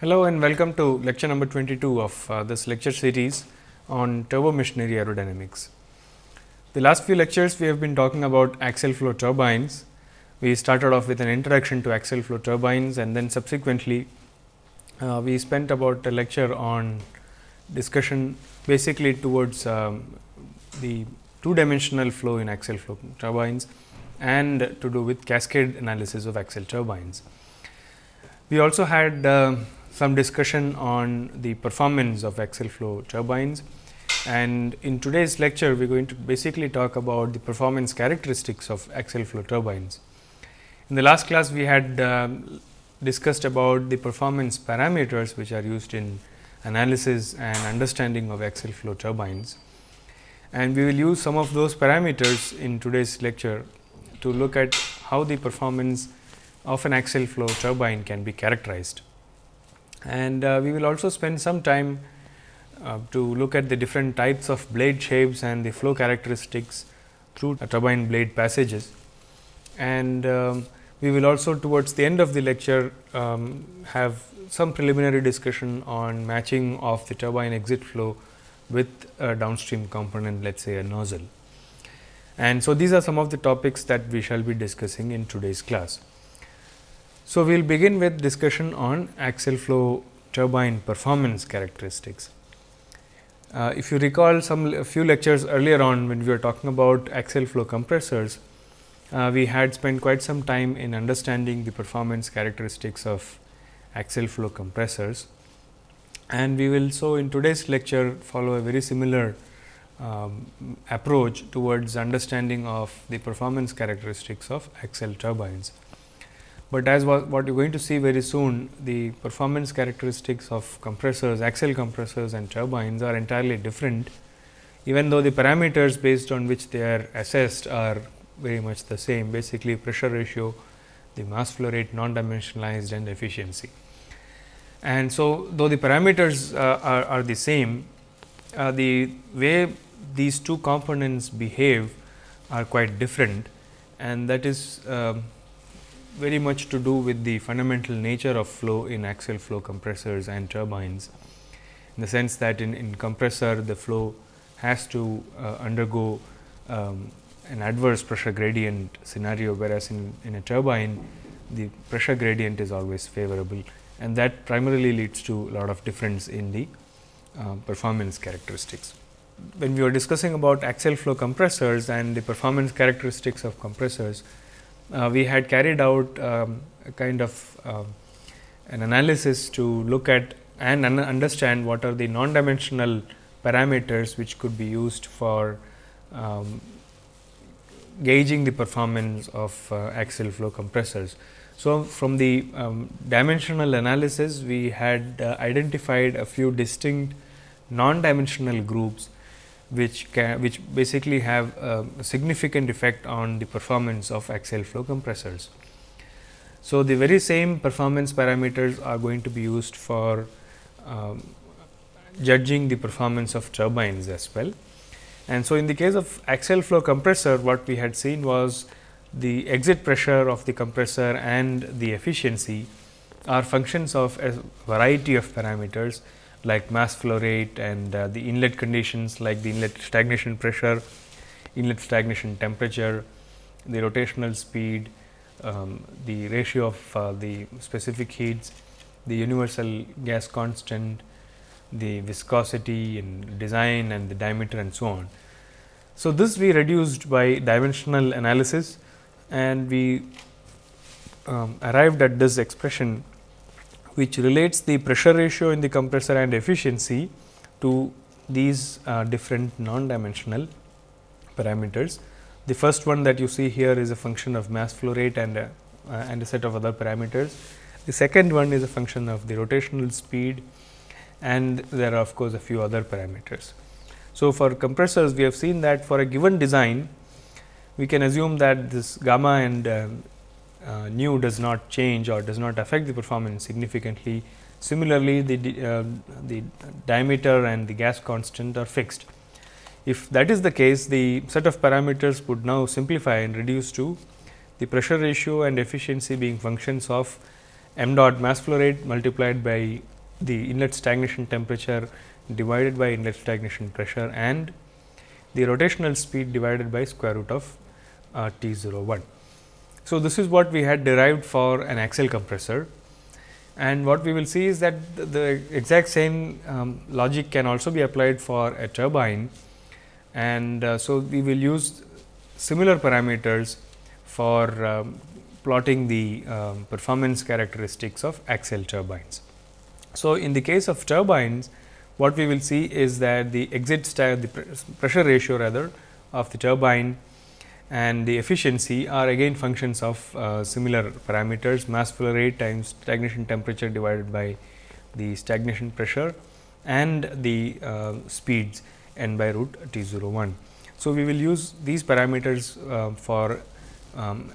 Hello and welcome to lecture number 22 of uh, this lecture series on turbo machinery aerodynamics. The last few lectures we have been talking about axial flow turbines. We started off with an introduction to axial flow turbines and then subsequently uh, we spent about a lecture on discussion basically towards um, the two dimensional flow in axial flow turbines and to do with cascade analysis of axial turbines. We also had uh, some discussion on the performance of axial flow turbines and in today's lecture we are going to basically talk about the performance characteristics of axial flow turbines. In the last class we had um, discussed about the performance parameters which are used in analysis and understanding of axial flow turbines. And we will use some of those parameters in today's lecture to look at how the performance of an axial flow turbine can be characterized. And uh, we will also spend some time uh, to look at the different types of blade shapes and the flow characteristics through turbine blade passages. And um, we will also towards the end of the lecture um, have some preliminary discussion on matching of the turbine exit flow with a downstream component let us say a nozzle. And so, these are some of the topics that we shall be discussing in today's class. So, we will begin with discussion on axial flow turbine performance characteristics. Uh, if you recall some a few lectures earlier on when we were talking about axial flow compressors, uh, we had spent quite some time in understanding the performance characteristics of axial flow compressors. And we will so in today's lecture follow a very similar um, approach towards understanding of the performance characteristics of axial turbines. But as what, you are going to see very soon, the performance characteristics of compressors, axial compressors and turbines are entirely different, even though the parameters based on which they are assessed are very much the same, basically pressure ratio, the mass flow rate, non-dimensionalized and efficiency. And so, though the parameters uh, are, are the same, uh, the way these two components behave are quite different and that is uh, very much to do with the fundamental nature of flow in axial flow compressors and turbines. In the sense that in, in compressor the flow has to uh, undergo um, an adverse pressure gradient scenario, whereas in, in a turbine the pressure gradient is always favorable and that primarily leads to a lot of difference in the uh, performance characteristics when we were discussing about axial flow compressors and the performance characteristics of compressors, we had carried out um, a kind of uh, an analysis to look at and un understand what are the non-dimensional parameters which could be used for um, gauging the performance of uh, axial flow compressors. So, from the um, dimensional analysis we had uh, identified a few distinct non-dimensional groups which can, which basically have a significant effect on the performance of axial flow compressors. So, the very same performance parameters are going to be used for um, judging the performance of turbines as well. And so, in the case of axial flow compressor what we had seen was the exit pressure of the compressor and the efficiency are functions of a variety of parameters like mass flow rate and uh, the inlet conditions like the inlet stagnation pressure, inlet stagnation temperature, the rotational speed, um, the ratio of uh, the specific heats, the universal gas constant, the viscosity and design and the diameter and so on. So, this we reduced by dimensional analysis and we um, arrived at this expression which relates the pressure ratio in the compressor and efficiency to these uh, different non-dimensional parameters. The first one that you see here is a function of mass flow rate and a, uh, and a set of other parameters. The second one is a function of the rotational speed and there are of course, a few other parameters. So, for compressors we have seen that for a given design we can assume that this gamma and um, uh, nu does not change or does not affect the performance significantly. Similarly, the, uh, the diameter and the gas constant are fixed. If that is the case, the set of parameters would now simplify and reduce to the pressure ratio and efficiency being functions of m dot mass flow rate multiplied by the inlet stagnation temperature divided by inlet stagnation pressure and the rotational speed divided by square root of uh, T 0 1. So, this is what we had derived for an axial compressor and what we will see is that the, the exact same um, logic can also be applied for a turbine and uh, so we will use similar parameters for um, plotting the um, performance characteristics of axial turbines. So, in the case of turbines what we will see is that the exit the pressure ratio rather of the turbine and the efficiency are again functions of uh, similar parameters mass flow rate times stagnation temperature divided by the stagnation pressure and the uh, speeds n by root T 0 1. So, we will use these parameters uh, for um,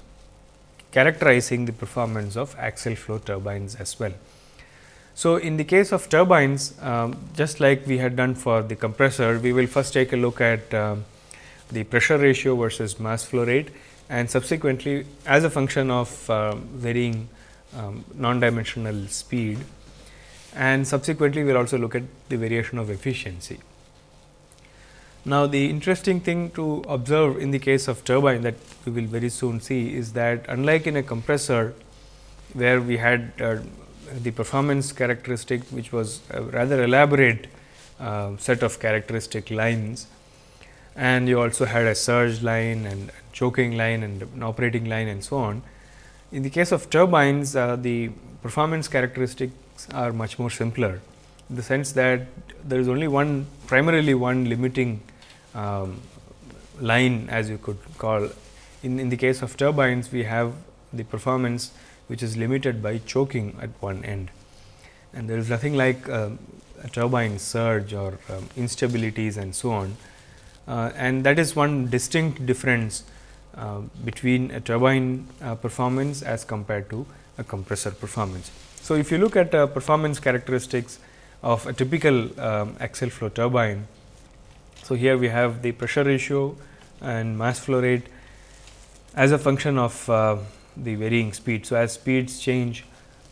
characterizing the performance of axial flow turbines as well. So, in the case of turbines um, just like we had done for the compressor, we will first take a look at um, the pressure ratio versus mass flow rate and subsequently as a function of uh, varying um, non-dimensional speed and subsequently we will also look at the variation of efficiency. Now, the interesting thing to observe in the case of turbine that we will very soon see is that unlike in a compressor where we had uh, the performance characteristic which was a rather elaborate uh, set of characteristic lines and you also had a surge line and choking line and an operating line and so on. In the case of turbines, uh, the performance characteristics are much more simpler, in the sense that there is only one primarily one limiting um, line as you could call. In, in the case of turbines, we have the performance which is limited by choking at one end and there is nothing like uh, a turbine surge or um, instabilities and so on and that is one distinct difference uh, between a turbine uh, performance as compared to a compressor performance. So, if you look at performance characteristics of a typical um, axial flow turbine, so here we have the pressure ratio and mass flow rate as a function of uh, the varying speed. So, as speeds change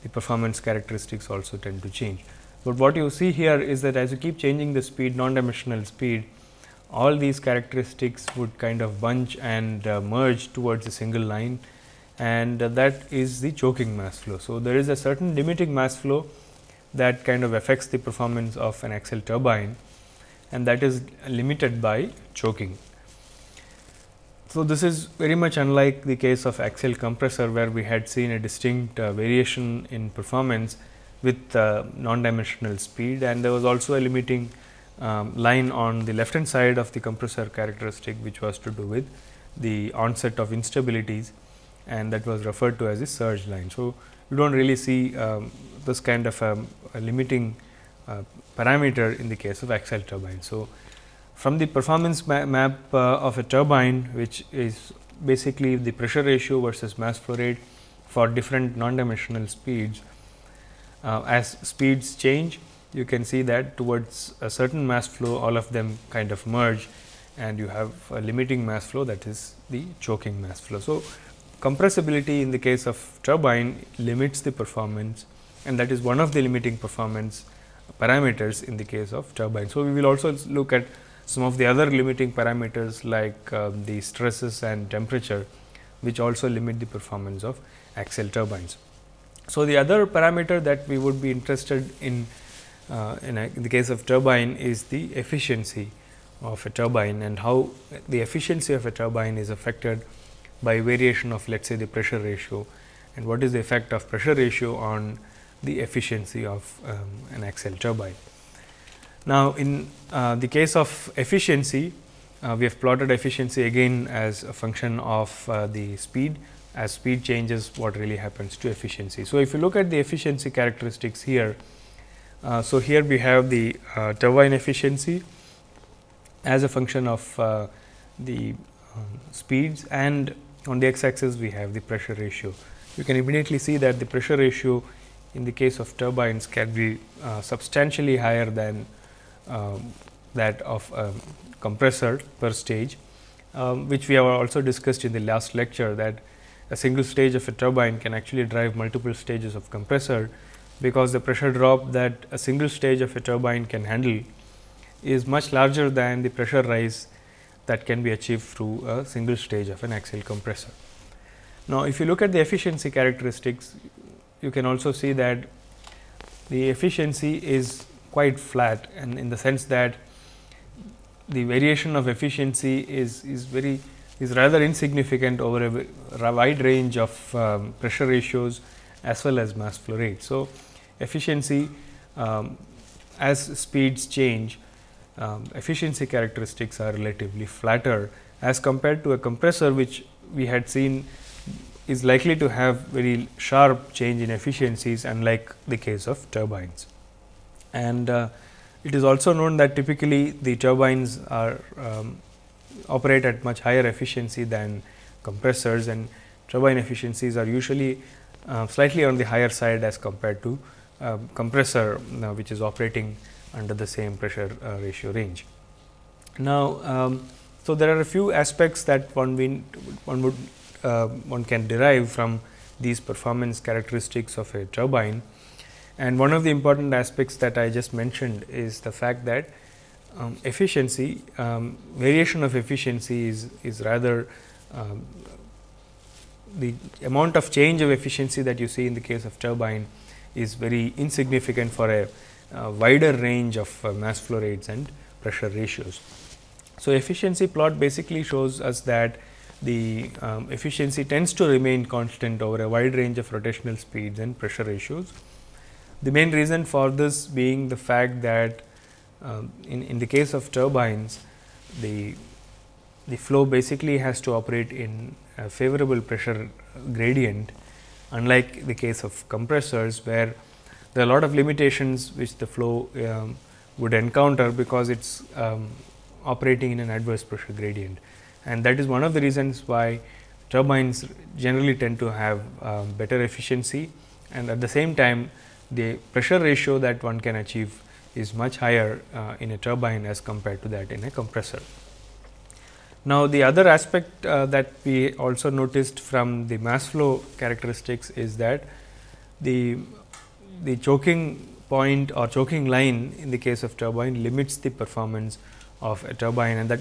the performance characteristics also tend to change. But what you see here is that as you keep changing the speed non dimensional speed all these characteristics would kind of bunch and uh, merge towards a single line and uh, that is the choking mass flow. So, there is a certain limiting mass flow that kind of affects the performance of an axial turbine and that is limited by choking. So, this is very much unlike the case of axial compressor, where we had seen a distinct uh, variation in performance with uh, non-dimensional speed and there was also a limiting um, line on the left hand side of the compressor characteristic, which was to do with the onset of instabilities and that was referred to as a surge line. So, you do not really see um, this kind of a, a limiting uh, parameter in the case of axial turbine. So, from the performance ma map uh, of a turbine, which is basically the pressure ratio versus mass flow rate for different non-dimensional speeds. Uh, as speeds change, you can see that towards a certain mass flow all of them kind of merge and you have a limiting mass flow that is the choking mass flow. So, compressibility in the case of turbine limits the performance and that is one of the limiting performance parameters in the case of turbine. So, we will also look at some of the other limiting parameters like uh, the stresses and temperature which also limit the performance of axial turbines. So, the other parameter that we would be interested in uh, in, a, in, the case of turbine is the efficiency of a turbine and how the efficiency of a turbine is affected by variation of let us say the pressure ratio and what is the effect of pressure ratio on the efficiency of um, an axial turbine. Now, in uh, the case of efficiency, uh, we have plotted efficiency again as a function of uh, the speed. As speed changes, what really happens to efficiency. So, if you look at the efficiency characteristics here, so, here we have the uh, turbine efficiency as a function of uh, the um, speeds and on the x axis we have the pressure ratio. You can immediately see that the pressure ratio in the case of turbines can be uh, substantially higher than um, that of a compressor per stage, um, which we have also discussed in the last lecture that a single stage of a turbine can actually drive multiple stages of compressor because the pressure drop that a single stage of a turbine can handle is much larger than the pressure rise that can be achieved through a single stage of an axial compressor. Now, if you look at the efficiency characteristics, you can also see that the efficiency is quite flat and in the sense that the variation of efficiency is, is very is rather insignificant over a, a wide range of um, pressure ratios as well as mass flow rate. So, efficiency um, as speeds change um, efficiency characteristics are relatively flatter as compared to a compressor which we had seen is likely to have very sharp change in efficiencies unlike the case of turbines. And uh, it is also known that typically the turbines are um, operate at much higher efficiency than compressors and turbine efficiencies are usually uh, slightly on the higher side as compared to uh, compressor uh, which is operating under the same pressure uh, ratio range. Now, um, so there are a few aspects that one, one would one can derive from these performance characteristics of a turbine. And one of the important aspects that I just mentioned is the fact that um, efficiency, um, variation of efficiency is, is rather um, the amount of change of efficiency that you see in the case of turbine is very insignificant for a, a wider range of uh, mass flow rates and pressure ratios. So, efficiency plot basically shows us that the um, efficiency tends to remain constant over a wide range of rotational speeds and pressure ratios. The main reason for this being the fact that um, in, in the case of turbines, the, the flow basically has to operate in a favorable pressure gradient unlike the case of compressors where there are a lot of limitations which the flow um, would encounter because it is um, operating in an adverse pressure gradient and that is one of the reasons why turbines generally tend to have um, better efficiency and at the same time the pressure ratio that one can achieve is much higher uh, in a turbine as compared to that in a compressor. Now, the other aspect uh, that we also noticed from the mass flow characteristics is that the, the choking point or choking line in the case of turbine limits the performance of a turbine and that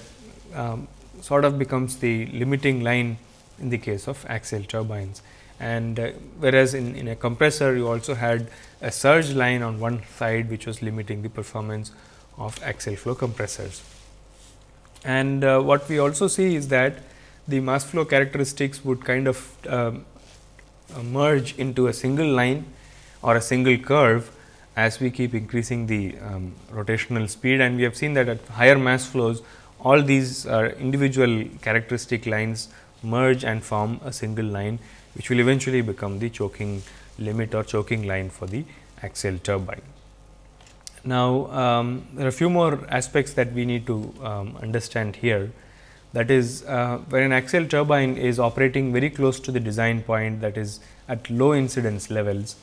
um, sort of becomes the limiting line in the case of axial turbines. And uh, whereas, in, in a compressor you also had a surge line on one side which was limiting the performance of axial flow compressors. And uh, what we also see is that the mass flow characteristics would kind of um, uh, merge into a single line or a single curve as we keep increasing the um, rotational speed and we have seen that at higher mass flows all these uh, individual characteristic lines merge and form a single line which will eventually become the choking limit or choking line for the axial turbine. Now, um, there are a few more aspects that we need to um, understand here that is uh, when an axial turbine is operating very close to the design point that is at low incidence levels,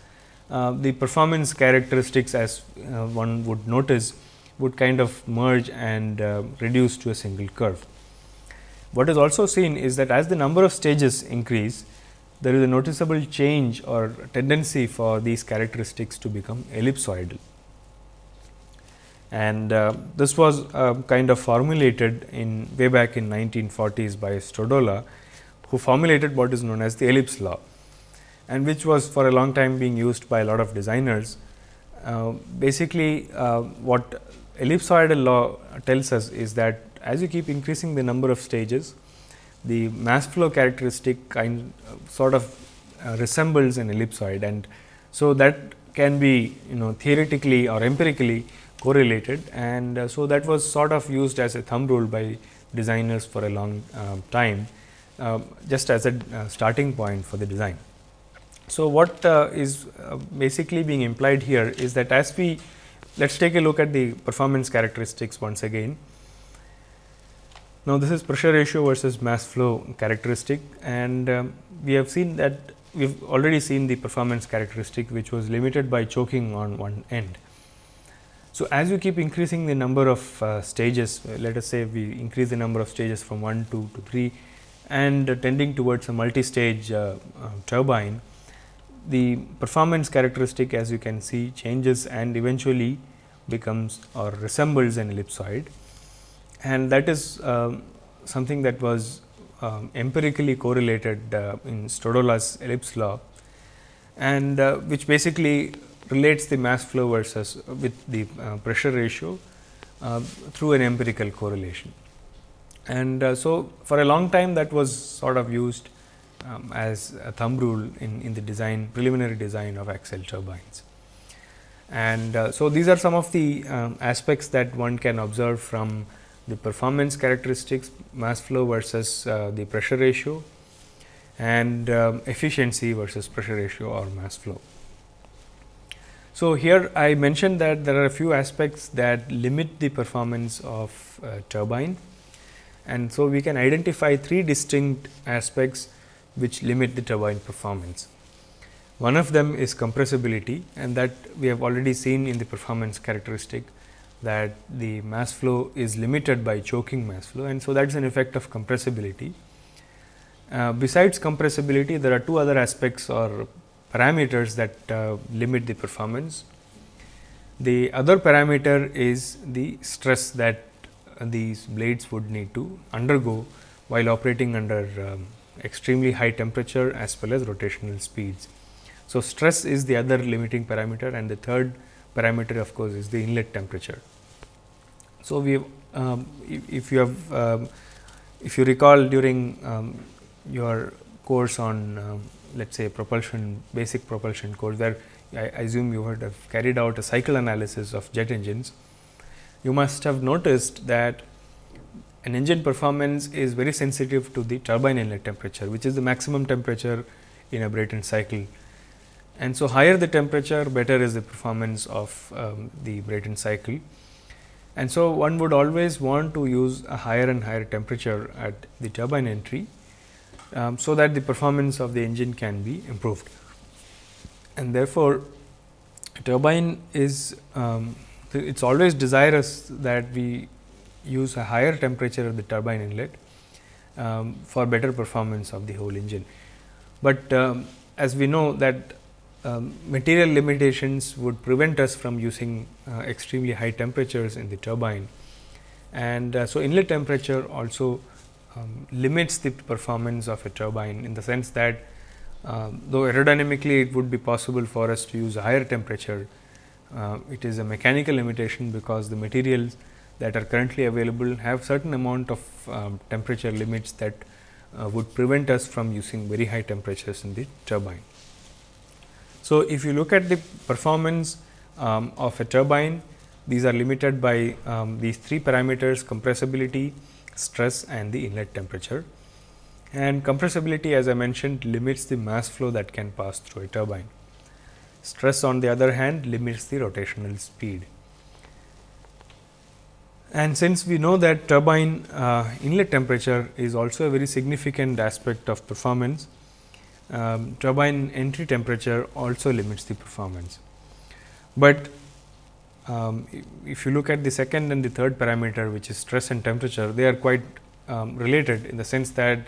uh, the performance characteristics as uh, one would notice would kind of merge and uh, reduce to a single curve. What is also seen is that as the number of stages increase, there is a noticeable change or tendency for these characteristics to become ellipsoidal. And uh, this was uh, kind of formulated in way back in 1940s by Stodola, who formulated what is known as the ellipse law and which was for a long time being used by a lot of designers. Uh, basically, uh, what ellipsoidal law tells us is that as you keep increasing the number of stages, the mass flow characteristic kind uh, sort of uh, resembles an ellipsoid and so that can be you know theoretically or empirically correlated and uh, so that was sort of used as a thumb rule by designers for a long uh, time uh, just as a uh, starting point for the design. So, what is basically being implied here is that as we let us take a look at the performance characteristics once again. Now, this is pressure ratio versus mass flow characteristic and um, we have seen that we have already seen the performance characteristic which was limited by choking on one end. So, as you keep increasing the number of uh, stages, uh, let us say we increase the number of stages from 1 2 to 3 and uh, tending towards a multi-stage uh, uh, turbine, the performance characteristic as you can see changes and eventually becomes or resembles an ellipsoid. And that is um, something that was um, empirically correlated uh, in Stodola's ellipse law. And which basically relates the mass flow versus with the uh, pressure ratio uh, through an empirical correlation. And uh, so, for a long time that was sort of used um, as a thumb rule in, in the design preliminary design of axial turbines. And uh, so, these are some of the um, aspects that one can observe from the performance characteristics mass flow versus uh, the pressure ratio and um, efficiency versus pressure ratio or mass flow. So, here I mentioned that there are a few aspects that limit the performance of turbine and so we can identify three distinct aspects which limit the turbine performance. One of them is compressibility and that we have already seen in the performance characteristic that the mass flow is limited by choking mass flow and so that is an effect of compressibility. Uh, besides compressibility, there are two other aspects or parameters that uh, limit the performance. The other parameter is the stress that uh, these blades would need to undergo while operating under um, extremely high temperature as well as rotational speeds. So, stress is the other limiting parameter and the third parameter of course, is the inlet temperature. So, we um, if you have um, if you recall during um, your course on um, let us say propulsion basic propulsion course where I, I assume you would have carried out a cycle analysis of jet engines. You must have noticed that an engine performance is very sensitive to the turbine inlet temperature, which is the maximum temperature in a Brayton cycle. And so, higher the temperature, better is the performance of um, the Brayton cycle. And so, one would always want to use a higher and higher temperature at the turbine entry um, so that the performance of the engine can be improved. And therefore, turbine is um, it is always desirous that we use a higher temperature of the turbine inlet um, for better performance of the whole engine. But um, as we know that um, material limitations would prevent us from using uh, extremely high temperatures in the turbine. And uh, so, inlet temperature also um, limits the performance of a turbine in the sense that uh, though aerodynamically it would be possible for us to use a higher temperature, uh, it is a mechanical limitation because the materials that are currently available have certain amount of um, temperature limits that uh, would prevent us from using very high temperatures in the turbine. So, if you look at the performance um, of a turbine, these are limited by um, these three parameters compressibility, stress and the inlet temperature. And compressibility as I mentioned limits the mass flow that can pass through a turbine. Stress on the other hand limits the rotational speed. And since we know that turbine uh, inlet temperature is also a very significant aspect of performance, um, turbine entry temperature also limits the performance. But um, if you look at the second and the third parameter which is stress and temperature, they are quite um, related in the sense that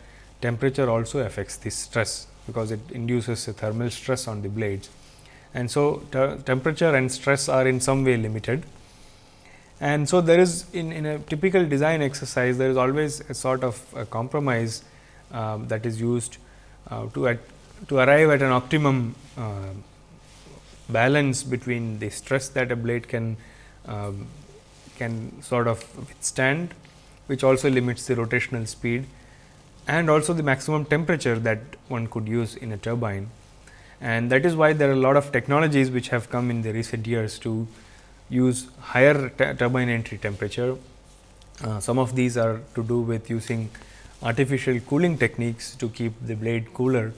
temperature also affects the stress, because it induces a thermal stress on the blades. And so, temperature and stress are in some way limited. And so, there is in, in a typical design exercise, there is always a sort of a compromise uh, that is used uh, to, at, to arrive at an optimum uh, balance between the stress that a blade can um, can sort of withstand, which also limits the rotational speed and also the maximum temperature that one could use in a turbine. And that is why there are a lot of technologies which have come in the recent years to use higher turbine entry temperature. Uh, some of these are to do with using artificial cooling techniques to keep the blade cooler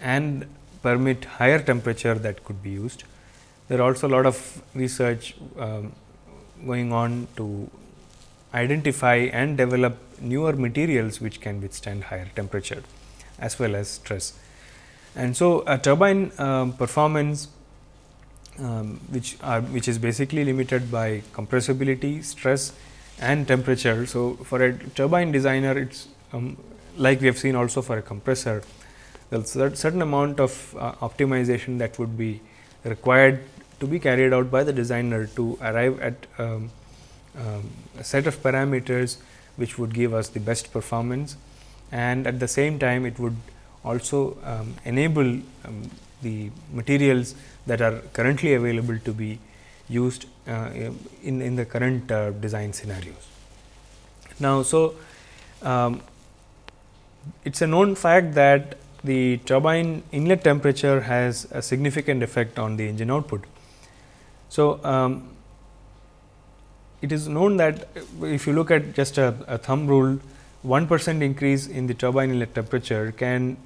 and permit higher temperature that could be used. There are also a lot of research um, going on to identify and develop newer materials which can withstand higher temperature as well as stress. And so, a turbine um, performance um, which are which is basically limited by compressibility, stress and temperature. So, for a turbine designer it is um, like we have seen also for a compressor There's certain amount of uh, optimization that would be required to be carried out by the designer to arrive at um, um, a set of parameters which would give us the best performance and at the same time it would also um, enable um, the materials that are currently available to be used uh, in, in the current uh, design scenarios. Now, so um, it is a known fact that the turbine inlet temperature has a significant effect on the engine output. So, um, it is known that if you look at just a, a thumb rule 1 percent increase in the turbine inlet temperature can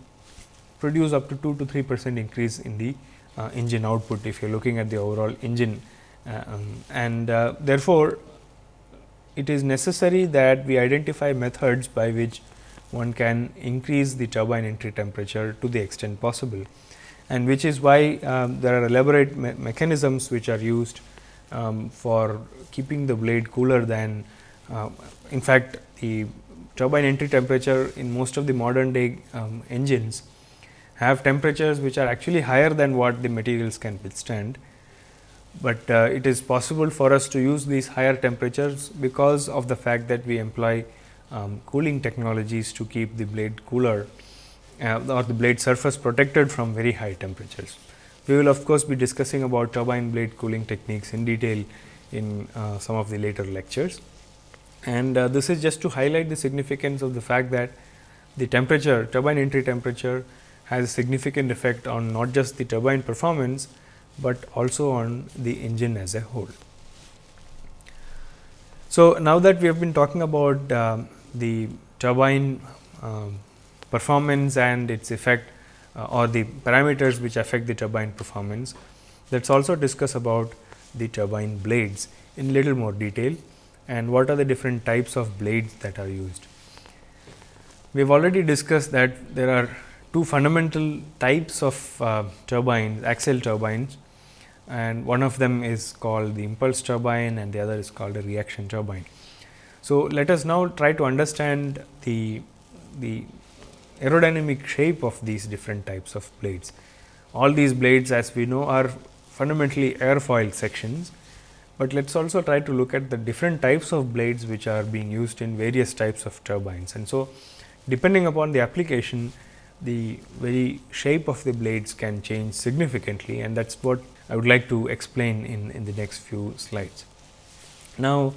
produce up to 2 to 3 percent increase in the uh, engine output if you are looking at the overall engine uh, um, and uh, therefore, it is necessary that we identify methods by which one can increase the turbine entry temperature to the extent possible and which is why um, there are elaborate me mechanisms which are used um, for keeping the blade cooler than uh, in fact, the turbine entry temperature in most of the modern day um, engines have temperatures which are actually higher than what the materials can withstand. But uh, it is possible for us to use these higher temperatures because of the fact that we employ um, cooling technologies to keep the blade cooler uh, or the blade surface protected from very high temperatures. We will of course, be discussing about turbine blade cooling techniques in detail in uh, some of the later lectures. And uh, this is just to highlight the significance of the fact that the temperature turbine entry temperature has a significant effect on not just the turbine performance, but also on the engine as a whole. So, now that we have been talking about uh, the turbine um, performance and its effect uh, or the parameters which affect the turbine performance, let us also discuss about the turbine blades in little more detail and what are the different types of blades that are used. We have already discussed that there are two fundamental types of uh, turbines, axial turbines and one of them is called the impulse turbine and the other is called a reaction turbine. So, let us now try to understand the, the aerodynamic shape of these different types of blades. All these blades as we know are fundamentally airfoil sections, but let us also try to look at the different types of blades which are being used in various types of turbines. And so, depending upon the application the very shape of the blades can change significantly and that is what I would like to explain in, in the next few slides. Now,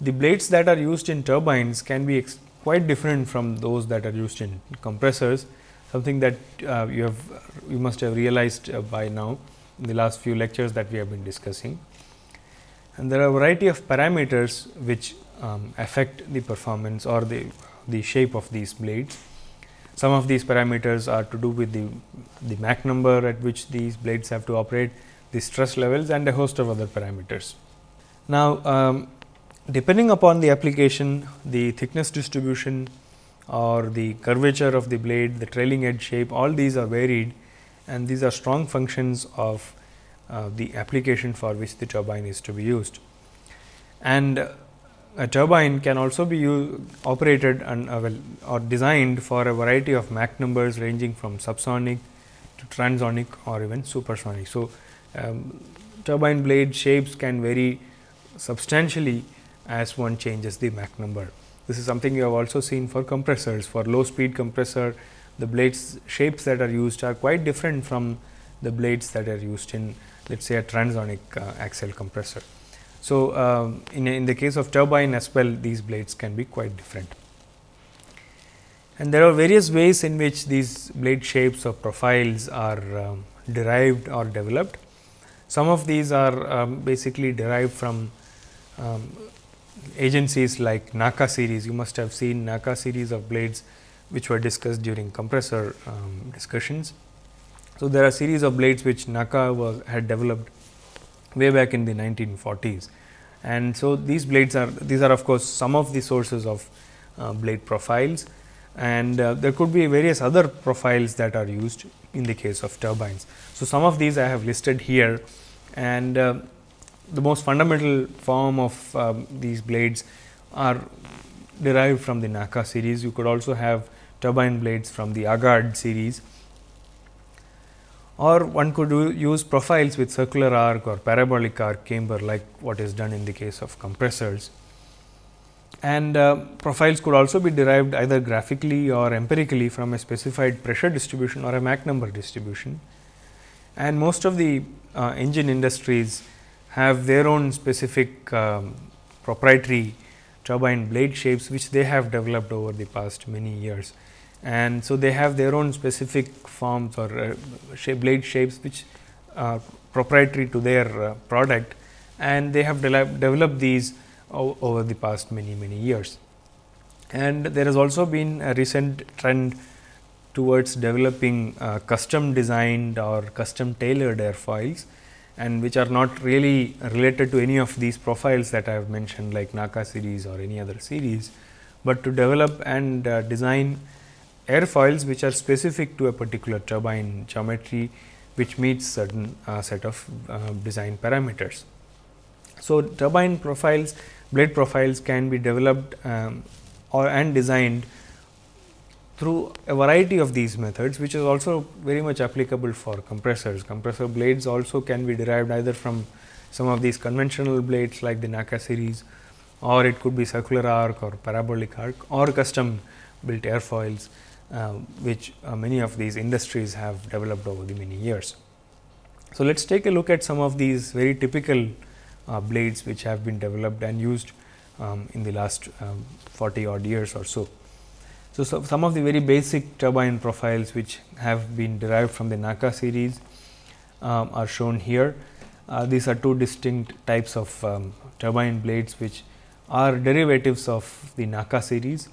the blades that are used in turbines can be quite different from those that are used in compressors, something that uh, you have you must have realized uh, by now in the last few lectures that we have been discussing. And there are a variety of parameters which um, affect the performance or the, the shape of these blades. Some of these parameters are to do with the, the Mach number at which these blades have to operate, the stress levels and a host of other parameters. Now, um, depending upon the application, the thickness distribution or the curvature of the blade, the trailing edge shape, all these are varied and these are strong functions of uh, the application for which the turbine is to be used. And uh, a turbine can also be operated and uh, well, or designed for a variety of Mach numbers ranging from subsonic to transonic or even supersonic. So, um, turbine blade shapes can vary substantially as one changes the Mach number. This is something you have also seen for compressors. For low speed compressor, the blades shapes that are used are quite different from the blades that are used in let us say a transonic uh, axial compressor. So, um, in, in the case of turbine as well these blades can be quite different. And there are various ways in which these blade shapes or profiles are um, derived or developed. Some of these are um, basically derived from um, agencies like NACA series. You must have seen NACA series of blades which were discussed during compressor um, discussions. So, there are series of blades which NACA was had developed way back in the 1940s. And so, these blades are these are of course, some of the sources of uh, blade profiles and uh, there could be various other profiles that are used in the case of turbines. So, some of these I have listed here and uh, the most fundamental form of um, these blades are derived from the NACA series. You could also have turbine blades from the Agard series or one could use profiles with circular arc or parabolic arc camber like what is done in the case of compressors. And uh, profiles could also be derived either graphically or empirically from a specified pressure distribution or a Mach number distribution. And most of the uh, engine industries have their own specific um, proprietary turbine blade shapes, which they have developed over the past many years and so they have their own specific forms or uh, shape blade shapes which are proprietary to their uh, product and they have de developed these over the past many many years. And there has also been a recent trend towards developing uh, custom designed or custom tailored airfoils and which are not really related to any of these profiles that I have mentioned like NACA series or any other series, but to develop and uh, design airfoils which are specific to a particular turbine geometry which meets certain uh, set of uh, design parameters. So, turbine profiles blade profiles can be developed um, or and designed through a variety of these methods which is also very much applicable for compressors. Compressor blades also can be derived either from some of these conventional blades like the NACA series or it could be circular arc or parabolic arc or custom built airfoils uh, which uh, many of these industries have developed over the many years. So, let us take a look at some of these very typical uh, blades which have been developed and used um, in the last um, 40 odd years or so. So. So, some of the very basic turbine profiles which have been derived from the NACA series um, are shown here. Uh, these are two distinct types of um, turbine blades which are derivatives of the NACA series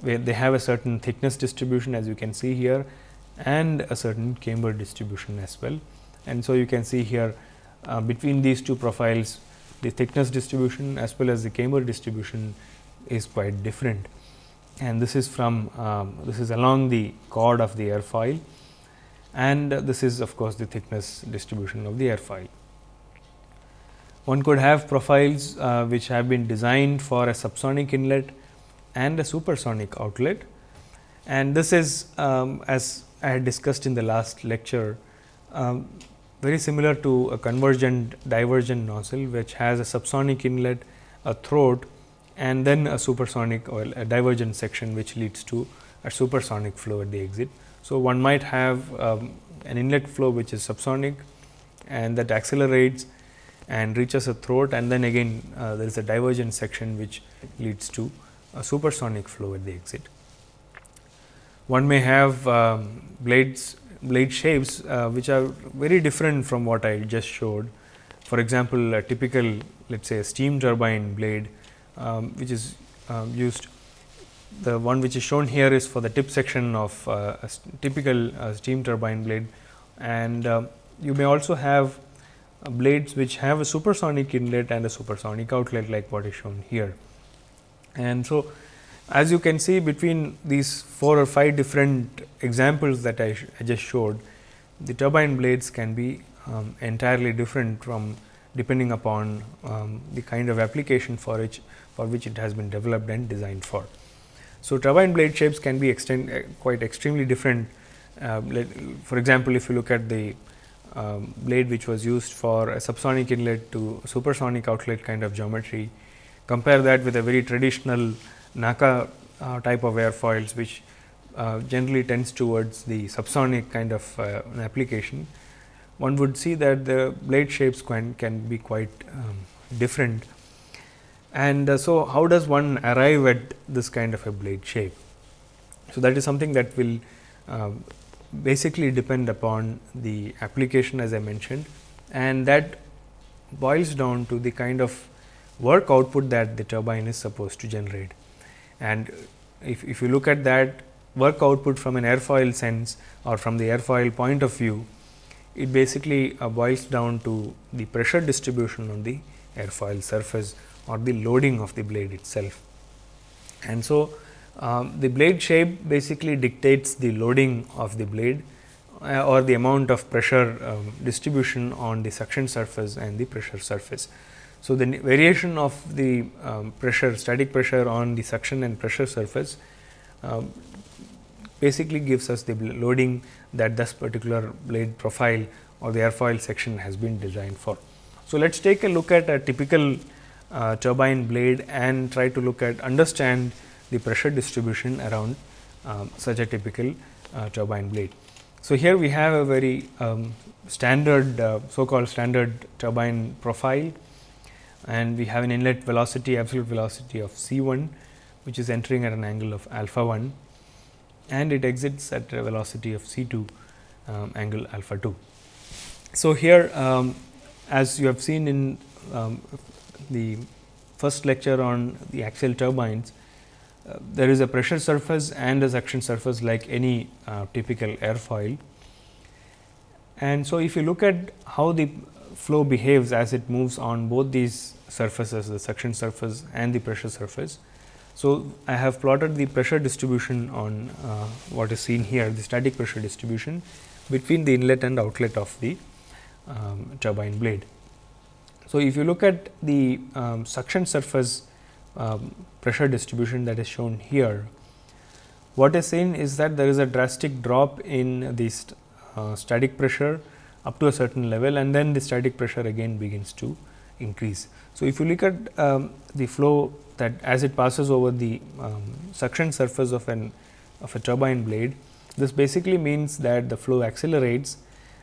where they have a certain thickness distribution as you can see here and a certain camber distribution as well. And so, you can see here uh, between these two profiles the thickness distribution as well as the camber distribution is quite different. And this is from um, this is along the chord of the airfoil and this is of course, the thickness distribution of the airfoil. One could have profiles uh, which have been designed for a subsonic inlet and a supersonic outlet. And this is um, as I had discussed in the last lecture um, very similar to a convergent divergent nozzle which has a subsonic inlet, a throat and then a supersonic or a divergent section which leads to a supersonic flow at the exit. So, one might have um, an inlet flow which is subsonic and that accelerates and reaches a throat and then again uh, there is a divergent section which leads to a supersonic flow at the exit. One may have um, blades blade shapes uh, which are very different from what I just showed. For example, a typical let us say a steam turbine blade um, which is um, used the one which is shown here is for the tip section of uh, a typical uh, steam turbine blade and uh, you may also have uh, blades which have a supersonic inlet and a supersonic outlet like what is shown here. And so, as you can see between these 4 or 5 different examples that I, I just showed, the turbine blades can be um, entirely different from depending upon um, the kind of application for which for which it has been developed and designed for. So, turbine blade shapes can be extend uh, quite extremely different. Uh, let, for example, if you look at the um, blade which was used for a subsonic inlet to supersonic outlet kind of geometry, Compare that with a very traditional NACA uh, type of airfoils, which uh, generally tends towards the subsonic kind of uh, application. One would see that the blade shapes can, can be quite um, different. And uh, so, how does one arrive at this kind of a blade shape? So, that is something that will uh, basically depend upon the application as I mentioned and that boils down to the kind of work output that the turbine is supposed to generate. And if, if you look at that work output from an airfoil sense or from the airfoil point of view, it basically uh, boils down to the pressure distribution on the airfoil surface or the loading of the blade itself. And so, um, the blade shape basically dictates the loading of the blade uh, or the amount of pressure um, distribution on the suction surface and the pressure surface. So, the variation of the um, pressure static pressure on the suction and pressure surface um, basically gives us the loading that this particular blade profile or the airfoil section has been designed for. So, let us take a look at a typical uh, turbine blade and try to look at understand the pressure distribution around um, such a typical uh, turbine blade. So, here we have a very um, standard uh, so called standard turbine profile and we have an inlet velocity absolute velocity of C 1 which is entering at an angle of alpha 1 and it exits at a velocity of C 2 um, angle alpha 2. So, here um, as you have seen in um, the first lecture on the axial turbines, uh, there is a pressure surface and a suction surface like any uh, typical airfoil. And so, if you look at how the flow behaves as it moves on both these surfaces the suction surface and the pressure surface. So, I have plotted the pressure distribution on uh, what is seen here the static pressure distribution between the inlet and outlet of the um, turbine blade. So, if you look at the um, suction surface um, pressure distribution that is shown here, what is seen is that there is a drastic drop in the st uh, static pressure up to a certain level and then the static pressure again begins to increase. So, if you look at um, the flow that as it passes over the um, suction surface of an of a turbine blade, this basically means that the flow accelerates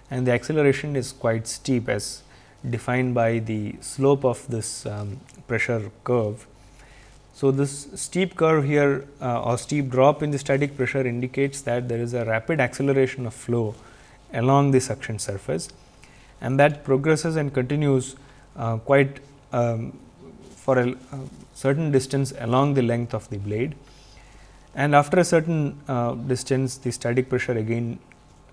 and the acceleration is quite steep as defined by the slope of this um, pressure curve. So, this steep curve here uh, or steep drop in the static pressure indicates that there is a rapid acceleration of flow along the suction surface and that progresses and continues uh, quite um, for a, a, certain distance along the length of the blade and after a certain uh, distance the static pressure again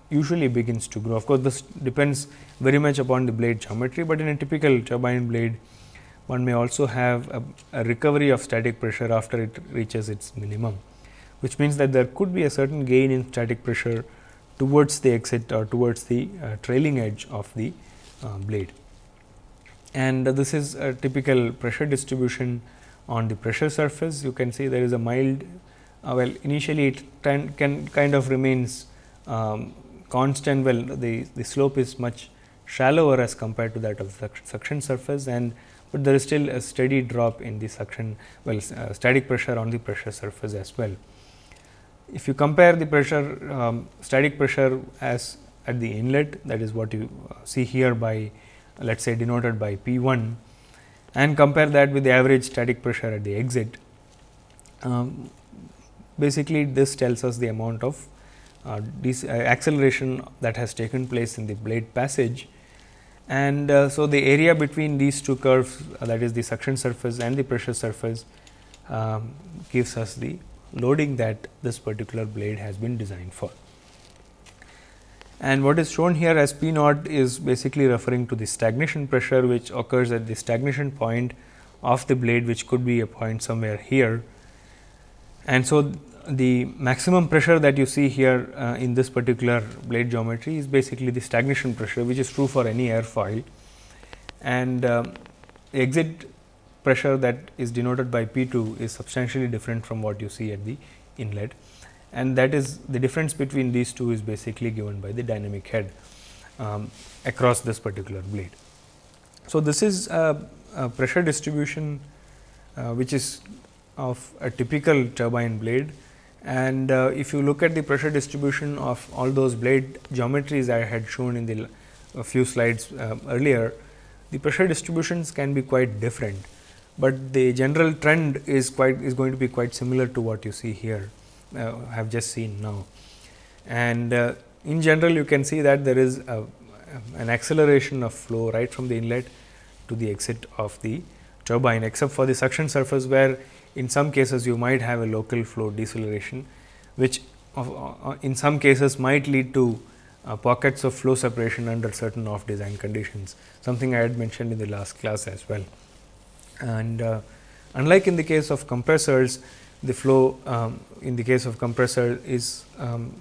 usually begins to grow. Of course, this depends very much upon the blade geometry, but in a typical turbine blade one may also have a, a recovery of static pressure after it reaches its minimum, which means that there could be a certain gain in static pressure towards the exit or towards the uh, trailing edge of the uh, blade. And this is a typical pressure distribution on the pressure surface. You can see there is a mild, uh, well initially it can, can kind of remains um, constant well the, the slope is much shallower as compared to that of the suction surface and but there is still a steady drop in the suction well uh, static pressure on the pressure surface as well. If you compare the pressure um, static pressure as at the inlet that is what you uh, see here by let us say denoted by P 1 and compare that with the average static pressure at the exit. Um, basically, this tells us the amount of uh, uh, acceleration that has taken place in the blade passage. And uh, so, the area between these two curves uh, that is the suction surface and the pressure surface um, gives us the loading that this particular blade has been designed for. And what is shown here as P naught is basically referring to the stagnation pressure, which occurs at the stagnation point of the blade, which could be a point somewhere here. And so, the maximum pressure that you see here uh, in this particular blade geometry is basically the stagnation pressure, which is true for any airfoil. And uh, exit pressure that is denoted by P 2 is substantially different from what you see at the inlet and that is the difference between these two is basically given by the dynamic head um, across this particular blade. So, this is a, a pressure distribution uh, which is of a typical turbine blade and uh, if you look at the pressure distribution of all those blade geometries I had shown in the a few slides uh, earlier, the pressure distributions can be quite different, but the general trend is quite is going to be quite similar to what you see here. Uh, have just seen now. And uh, in general you can see that there is a, an acceleration of flow right from the inlet to the exit of the turbine except for the suction surface where in some cases you might have a local flow deceleration which uh, in some cases might lead to uh, pockets of flow separation under certain off design conditions something I had mentioned in the last class as well. And uh, unlike in the case of compressors the flow um, in the case of compressor is um,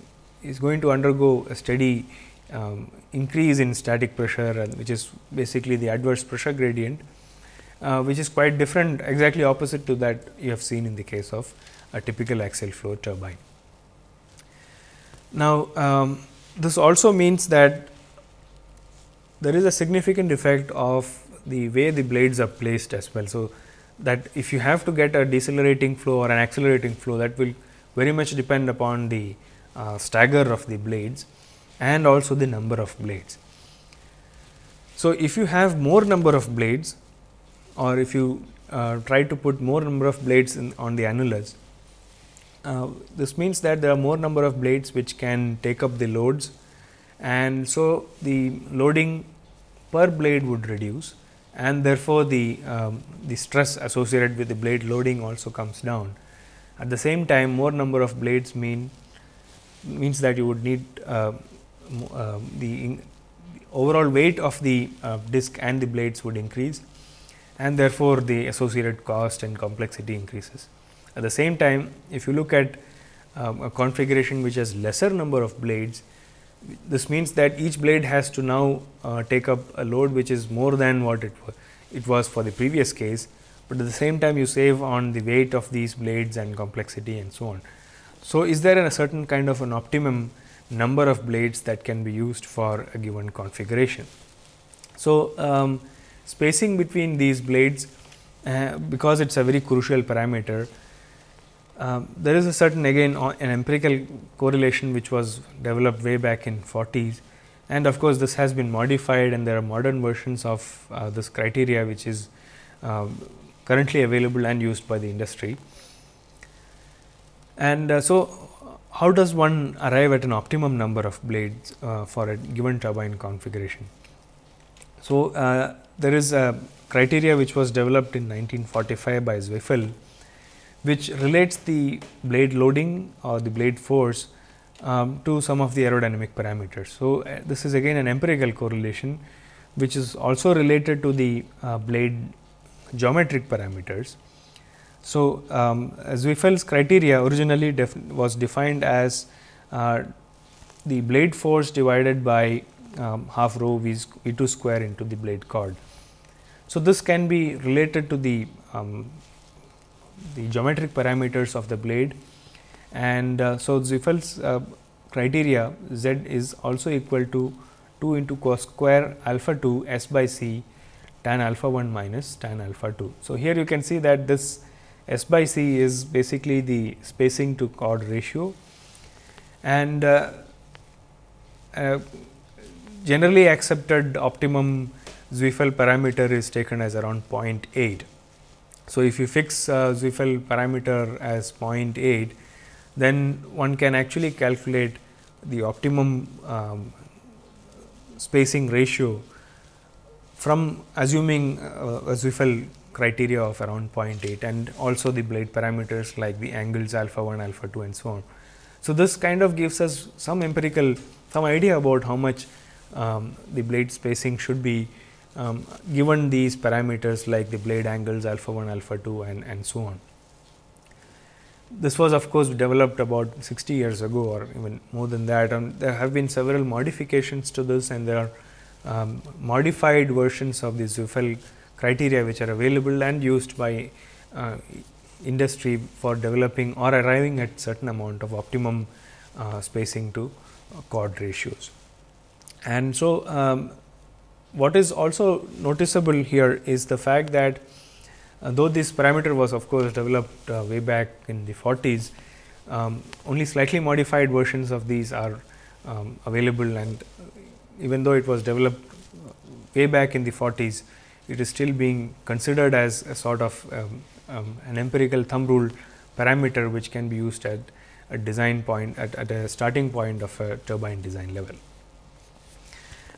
is going to undergo a steady um, increase in static pressure which is basically the adverse pressure gradient uh, which is quite different exactly opposite to that you have seen in the case of a typical axial flow turbine. Now, um, this also means that there is a significant effect of the way the blades are placed as well. So, that if you have to get a decelerating flow or an accelerating flow that will very much depend upon the uh, stagger of the blades and also the number of blades. So, if you have more number of blades or if you uh, try to put more number of blades in, on the annulus, uh, this means that there are more number of blades which can take up the loads and so the loading per blade would reduce and therefore, the, um, the stress associated with the blade loading also comes down. At the same time more number of blades mean means that you would need uh, uh, the, overall weight of the uh, disc and the blades would increase and therefore, the associated cost and complexity increases. At the same time if you look at um, a configuration which has lesser number of blades this means that each blade has to now uh, take up a load which is more than what it was, it was for the previous case, but at the same time you save on the weight of these blades and complexity and so on. So, is there a certain kind of an optimum number of blades that can be used for a given configuration. So, um, spacing between these blades uh, because it is a very crucial parameter um, there is a certain again an empirical correlation which was developed way back in 40s and of course, this has been modified and there are modern versions of uh, this criteria which is uh, currently available and used by the industry. And uh, so, how does one arrive at an optimum number of blades uh, for a given turbine configuration? So, uh, there is a criteria which was developed in 1945 by Zweifel which relates the blade loading or the blade force um, to some of the aerodynamic parameters. So, uh, this is again an empirical correlation which is also related to the uh, blade geometric parameters. So, um, Zweifel's criteria originally def was defined as uh, the blade force divided by um, half rho v, v 2 square into the blade chord. So, this can be related to the um, the geometric parameters of the blade. And uh, so Zweifel's uh, criteria z is also equal to 2 into cos square alpha 2 s by c tan alpha 1 minus tan alpha 2. So, here you can see that this s by c is basically the spacing to chord ratio. And uh, uh, generally accepted optimum Zweifel parameter is taken as around 0.8 so, if you fix uh, parameter as 0.8, then one can actually calculate the optimum um, spacing ratio from assuming uh, a Zweifel criteria of around 0.8 and also the blade parameters like the angles alpha 1, alpha 2 and so on. So, this kind of gives us some empirical some idea about how much um, the blade spacing should be um, given these parameters like the blade angles alpha 1, alpha 2 and, and so on. This was of course, developed about 60 years ago or even more than that and there have been several modifications to this and there are um, modified versions of the Zweifel criteria which are available and used by uh, industry for developing or arriving at certain amount of optimum uh, spacing to uh, chord ratios. And so, um, what is also noticeable here is the fact that uh, though this parameter was of course developed uh, way back in the 40s, um, only slightly modified versions of these are um, available and even though it was developed way back in the 40s, it is still being considered as a sort of um, um, an empirical thumb rule parameter which can be used at a design point at, at a starting point of a turbine design level.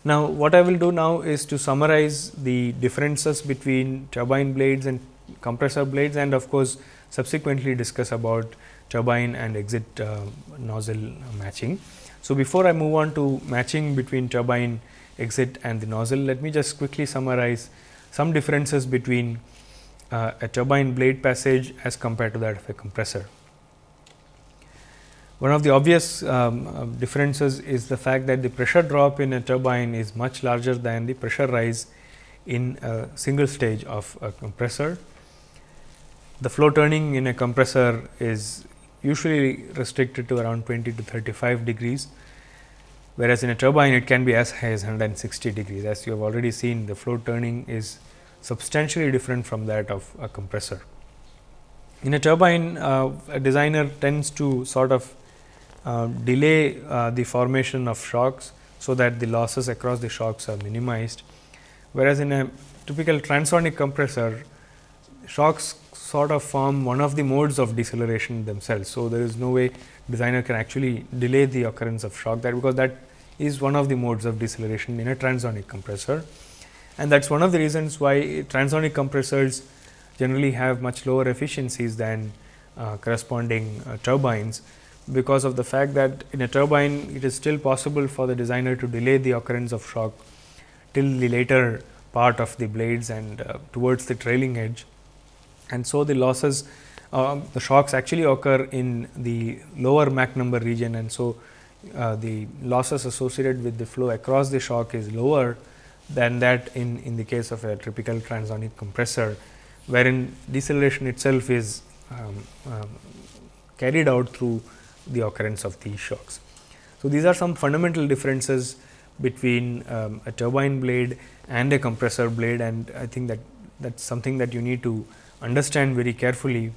Now, what I will do now is to summarize the differences between turbine blades and compressor blades and of course, subsequently discuss about turbine and exit uh, nozzle matching. So, before I move on to matching between turbine exit and the nozzle, let me just quickly summarize some differences between uh, a turbine blade passage as compared to that of a compressor. One of the obvious um, uh, differences is the fact that the pressure drop in a turbine is much larger than the pressure rise in a single stage of a compressor. The flow turning in a compressor is usually restricted to around 20 to 35 degrees whereas in a turbine it can be as high as 160 degrees. As you have already seen the flow turning is substantially different from that of a compressor. In a turbine, uh, a designer tends to sort of uh, delay uh, the formation of shocks, so that the losses across the shocks are minimized. Whereas, in a typical transonic compressor, shocks sort of form one of the modes of deceleration themselves. So, there is no way designer can actually delay the occurrence of shock that because that is one of the modes of deceleration in a transonic compressor. And that is one of the reasons why transonic compressors generally have much lower efficiencies than uh, corresponding uh, turbines, because of the fact that in a turbine it is still possible for the designer to delay the occurrence of shock till the later part of the blades and uh, towards the trailing edge. And so, the losses uh, the shocks actually occur in the lower Mach number region and so, uh, the losses associated with the flow across the shock is lower than that in, in the case of a typical transonic compressor, wherein deceleration itself is um, um, carried out through the occurrence of these shocks. So, these are some fundamental differences between um, a turbine blade and a compressor blade and I think that that is something that you need to understand very carefully,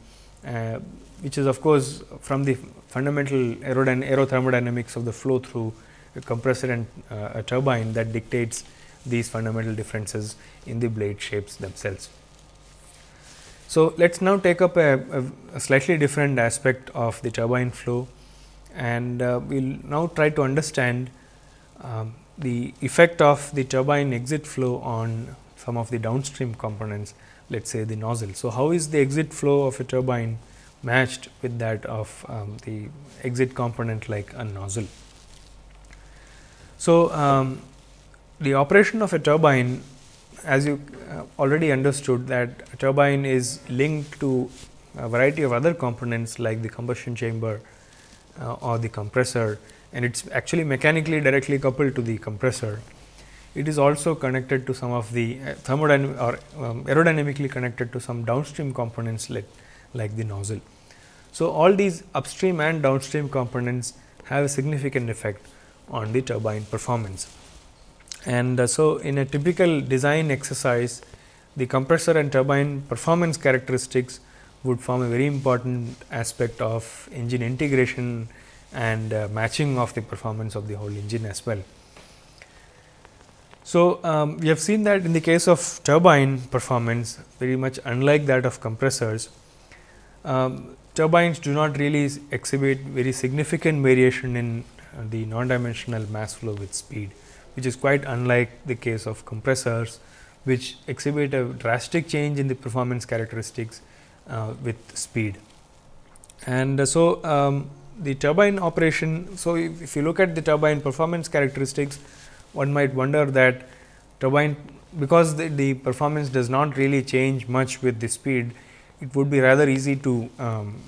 uh, which is of course, from the fundamental aerothermodynamics of the flow through a compressor and uh, a turbine that dictates these fundamental differences in the blade shapes themselves. So, let us now take up a, a, a, slightly different aspect of the turbine flow and uh, we will now try to understand um, the effect of the turbine exit flow on some of the downstream components let us say the nozzle. So, how is the exit flow of a turbine matched with that of um, the exit component like a nozzle. So, um, the operation of a turbine as you uh, already understood that a turbine is linked to a variety of other components like the combustion chamber uh, or the compressor and it is actually mechanically directly coupled to the compressor. It is also connected to some of the uh, thermodynamic or um, aerodynamically connected to some downstream components like, like the nozzle. So, all these upstream and downstream components have a significant effect on the turbine performance. And uh, so, in a typical design exercise, the compressor and turbine performance characteristics would form a very important aspect of engine integration and uh, matching of the performance of the whole engine as well. So, um, we have seen that in the case of turbine performance very much unlike that of compressors, um, turbines do not really exhibit very significant variation in uh, the non-dimensional mass flow with speed which is quite unlike the case of compressors, which exhibit a drastic change in the performance characteristics with speed. And uh, so, um, the turbine operation. So, if, if, you look at the turbine performance characteristics, one might wonder that turbine because the, the, performance does not really change much with the speed, it would be rather easy to um,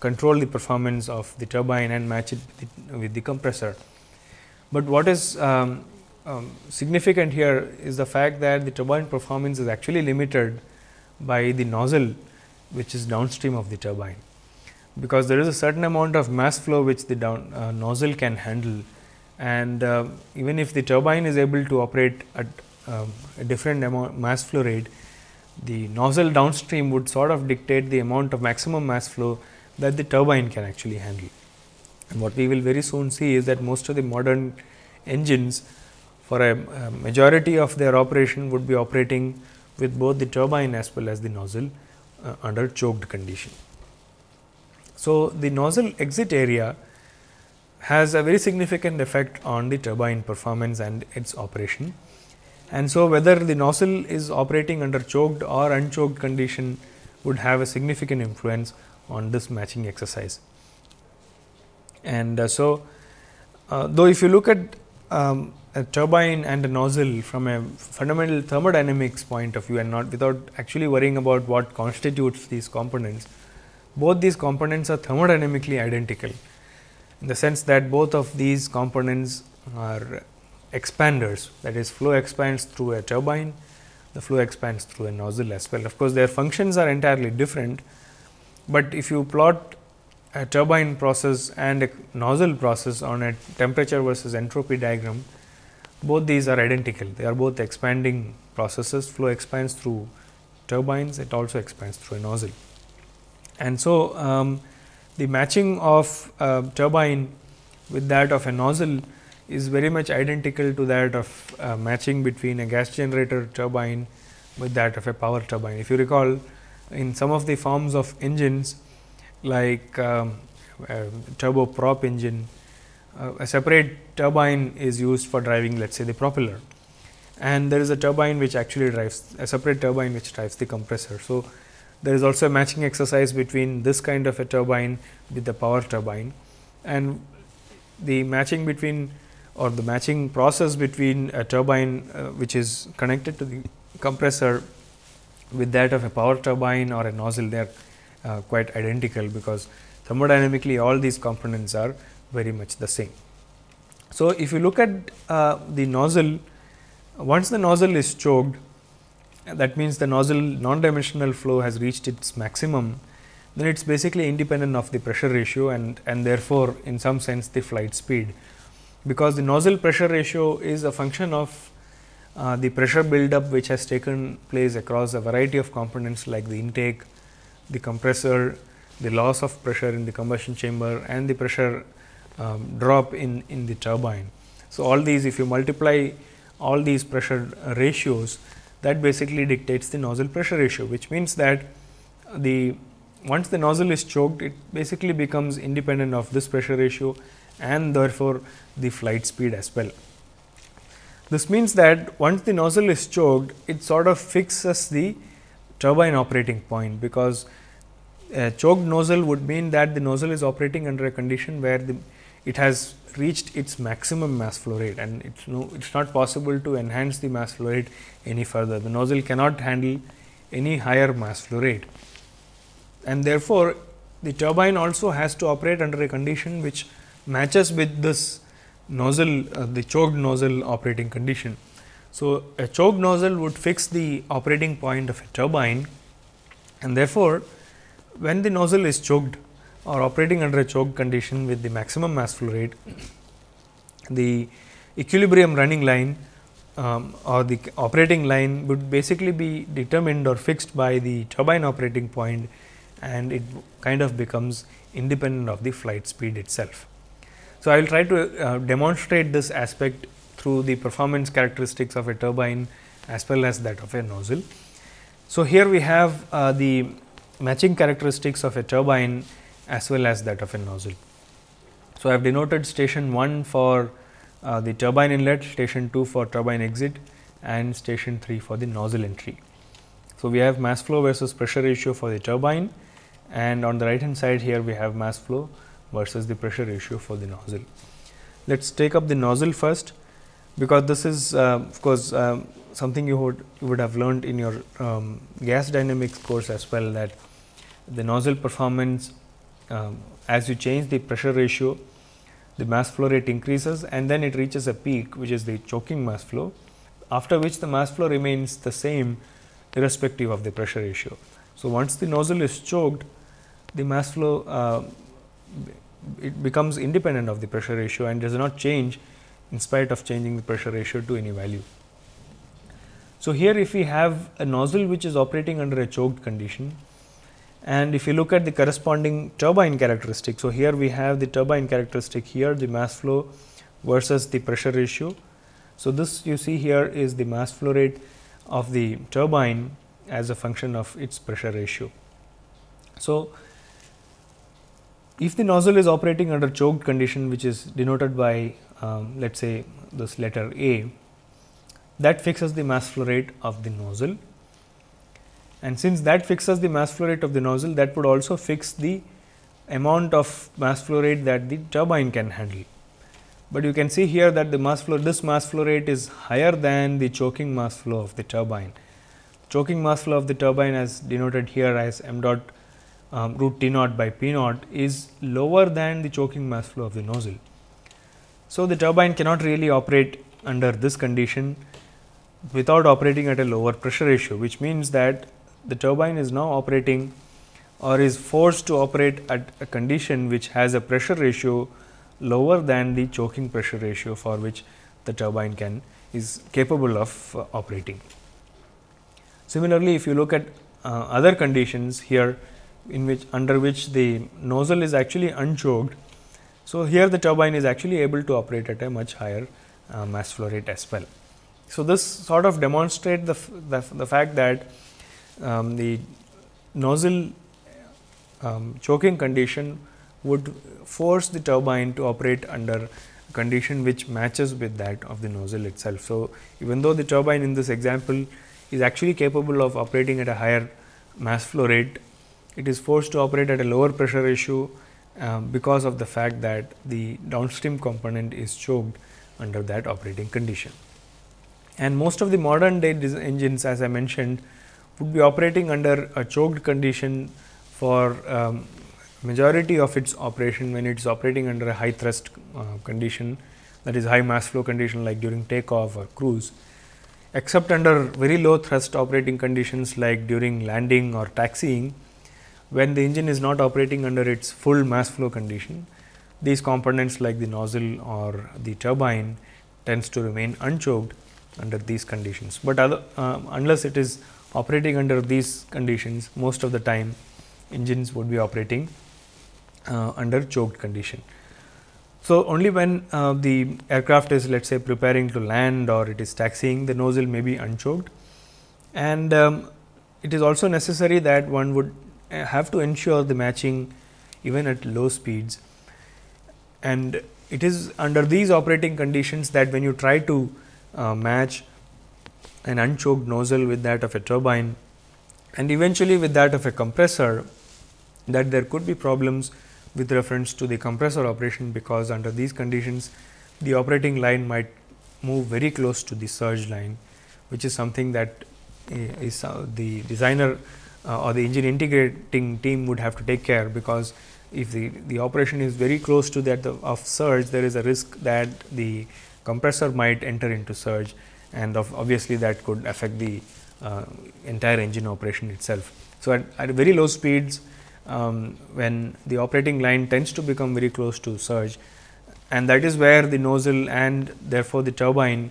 control the performance of the turbine and match it with the, with the compressor. But what is um, um, significant here is the fact that the turbine performance is actually limited by the nozzle which is downstream of the turbine, because there is a certain amount of mass flow which the down, uh, nozzle can handle and uh, even if the turbine is able to operate at um, a different amount mass flow rate, the nozzle downstream would sort of dictate the amount of maximum mass flow that the turbine can actually handle. And what we will very soon see is that most of the modern engines for a, a, majority of their operation would be operating with both the turbine as well as the nozzle uh, under choked condition. So, the nozzle exit area has a very significant effect on the turbine performance and its operation. And so, whether the nozzle is operating under choked or unchoked condition would have a significant influence on this matching exercise. And uh, so, uh, though if you look at um, a turbine and a nozzle from a fundamental thermodynamics point of view and not without actually worrying about what constitutes these components, both these components are thermodynamically identical in the sense that both of these components are expanders that is flow expands through a turbine, the flow expands through a nozzle as well. Of course, their functions are entirely different, but if you plot a turbine process and a nozzle process on a temperature versus entropy diagram, both these are identical. They are both expanding processes. Flow expands through turbines, it also expands through a nozzle. And so, um, the matching of turbine with that of a nozzle is very much identical to that of uh, matching between a gas generator turbine with that of a power turbine. If you recall in some of the forms of engines like um, turboprop engine, uh, a separate turbine is used for driving let us say the propeller and there is a turbine which actually drives a separate turbine which drives the compressor. So, there is also a matching exercise between this kind of a turbine with the power turbine and the matching between or the matching process between a turbine uh, which is connected to the compressor with that of a power turbine or a nozzle they are uh, quite identical because thermodynamically all these components are very much the same. So, if you look at uh, the nozzle once the nozzle is choked that means the nozzle non-dimensional flow has reached its maximum then it is basically independent of the pressure ratio and, and therefore, in some sense the flight speed. Because the nozzle pressure ratio is a function of uh, the pressure buildup which has taken place across a variety of components like the intake, the compressor, the loss of pressure in the combustion chamber and the pressure um, drop in, in the turbine. So, all these if you multiply all these pressure ratios that basically dictates the nozzle pressure ratio, which means that the once the nozzle is choked, it basically becomes independent of this pressure ratio and therefore, the flight speed as well. This means that once the nozzle is choked, it sort of fixes the turbine operating point, because a choked nozzle would mean that the nozzle is operating under a condition where the, it has reached its maximum mass flow rate and it's no it's not possible to enhance the mass flow rate any further. The nozzle cannot handle any higher mass flow rate and therefore, the turbine also has to operate under a condition which matches with this nozzle uh, the choked nozzle operating condition. So, a choked nozzle would fix the operating point of a turbine and therefore, when the nozzle is choked or operating under a choke condition with the maximum mass flow rate, the equilibrium running line um, or the operating line would basically be determined or fixed by the turbine operating point and it kind of becomes independent of the flight speed itself. So, I will try to uh, demonstrate this aspect through the performance characteristics of a turbine as well as that of a nozzle. So, here we have uh, the matching characteristics of a turbine as well as that of a nozzle. So, I have denoted station 1 for uh, the turbine inlet, station 2 for turbine exit and station 3 for the nozzle entry. So, we have mass flow versus pressure ratio for the turbine and on the right hand side here we have mass flow versus the pressure ratio for the nozzle. Let us take up the nozzle first, because this is uh, of course, uh, something you would you would have learned in your um, gas dynamics course as well that the nozzle performance um, as you change the pressure ratio the mass flow rate increases and then it reaches a peak which is the choking mass flow after which the mass flow remains the same irrespective of the pressure ratio. So, once the nozzle is choked the mass flow uh, it becomes independent of the pressure ratio and does not change in spite of changing the pressure ratio to any value. So, here if we have a nozzle which is operating under a choked condition and if you look at the corresponding turbine characteristic. So, here we have the turbine characteristic here the mass flow versus the pressure ratio. So, this you see here is the mass flow rate of the turbine as a function of its pressure ratio. So, if the nozzle is operating under choked condition which is denoted by um, let us say this letter A that fixes the mass flow rate of the nozzle and since that fixes the mass flow rate of the nozzle that would also fix the amount of mass flow rate that the turbine can handle. But you can see here that the mass flow this mass flow rate is higher than the choking mass flow of the turbine. Choking mass flow of the turbine as denoted here as m dot um, root T naught by P naught is lower than the choking mass flow of the nozzle. So, the turbine cannot really operate under this condition without operating at a lower pressure ratio, which means that the turbine is now operating or is forced to operate at a condition which has a pressure ratio lower than the choking pressure ratio for which the turbine can is capable of uh, operating. Similarly, if you look at uh, other conditions here in which under which the nozzle is actually unchoked. So, here the turbine is actually able to operate at a much higher uh, mass flow rate as well. So, this sort of demonstrate the, the, the fact that um, the nozzle um, choking condition would force the turbine to operate under condition which matches with that of the nozzle itself. So, even though the turbine in this example is actually capable of operating at a higher mass flow rate, it is forced to operate at a lower pressure ratio uh, because of the fact that the downstream component is choked under that operating condition. And most of the modern day engines as I mentioned would be operating under a choked condition for um, majority of its operation when it is operating under a high thrust uh, condition that is high mass flow condition like during takeoff or cruise except under very low thrust operating conditions like during landing or taxiing when the engine is not operating under its full mass flow condition these components like the nozzle or the turbine tends to remain unchoked under these conditions, but other, uh, unless it is operating under these conditions most of the time engines would be operating uh, under choked condition. So, only when uh, the aircraft is let us say preparing to land or it is taxiing the nozzle may be unchoked and um, it is also necessary that one would uh, have to ensure the matching even at low speeds and it is under these operating conditions that when you try to uh, match an unchoked nozzle with that of a turbine and eventually with that of a compressor that there could be problems with reference to the compressor operation because under these conditions the operating line might move very close to the surge line which is something that is uh, the designer uh, or the engine integrating team would have to take care because if the, the operation is very close to that of surge there is a risk that the compressor might enter into surge and obviously that could affect the uh, entire engine operation itself. So, at, at very low speeds um, when the operating line tends to become very close to surge and that is where the nozzle and therefore, the turbine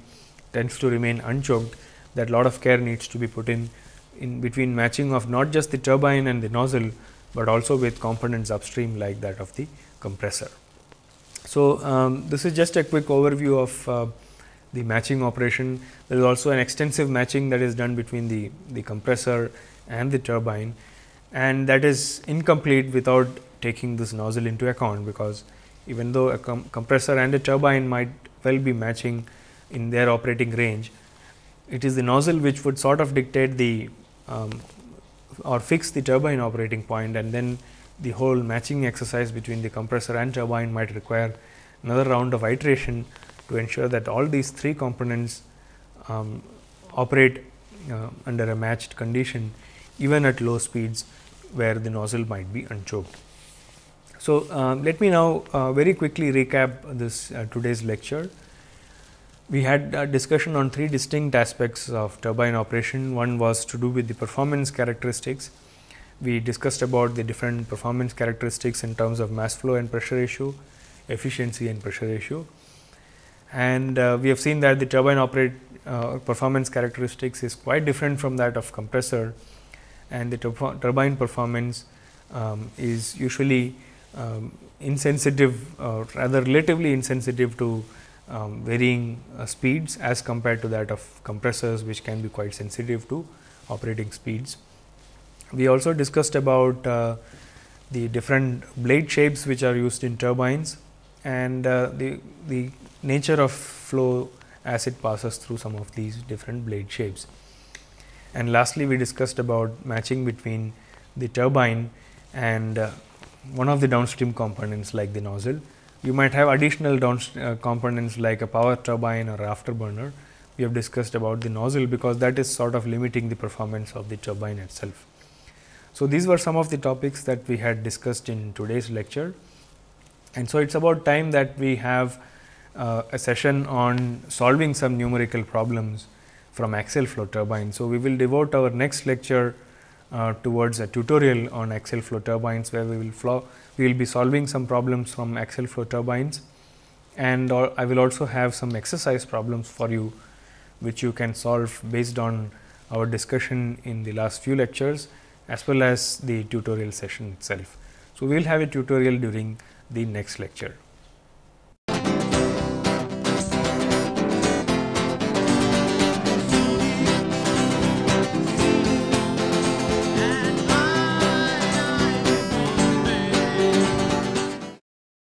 tends to remain unchoked that lot of care needs to be put in in between matching of not just the turbine and the nozzle, but also with components upstream like that of the compressor. So, um, this is just a quick overview of uh, the matching operation. There is also an extensive matching that is done between the, the compressor and the turbine and that is incomplete without taking this nozzle into account, because even though a com compressor and a turbine might well be matching in their operating range, it is the nozzle which would sort of dictate the um, or fix the turbine operating point and then the whole matching exercise between the compressor and turbine might require another round of iteration to ensure that all these three components um, operate uh, under a matched condition even at low speeds where the nozzle might be unchoked. So, uh, let me now uh, very quickly recap this uh, today's lecture. We had a discussion on three distinct aspects of turbine operation. One was to do with the performance characteristics. We discussed about the different performance characteristics in terms of mass flow and pressure ratio, efficiency and pressure ratio. And uh, we have seen that the turbine operate uh, performance characteristics is quite different from that of compressor and the turbine performance um, is usually um, insensitive or rather relatively insensitive to um, varying uh, speeds as compared to that of compressors which can be quite sensitive to operating speeds. We also discussed about uh, the different blade shapes which are used in turbines and uh, the, the nature of flow as it passes through some of these different blade shapes. And lastly, we discussed about matching between the turbine and uh, one of the downstream components like the nozzle. You might have additional down uh, components like a power turbine or afterburner. We have discussed about the nozzle because that is sort of limiting the performance of the turbine itself. So, these were some of the topics that we had discussed in today's lecture. And so, it is about time that we have uh, a session on solving some numerical problems from axial flow turbine. So, we will devote our next lecture uh, towards a tutorial on axial flow turbines, where we will flow, we will be solving some problems from axial flow turbines and I will also have some exercise problems for you, which you can solve based on our discussion in the last few lectures as well as the tutorial session itself. So, we will have a tutorial during the next lecture.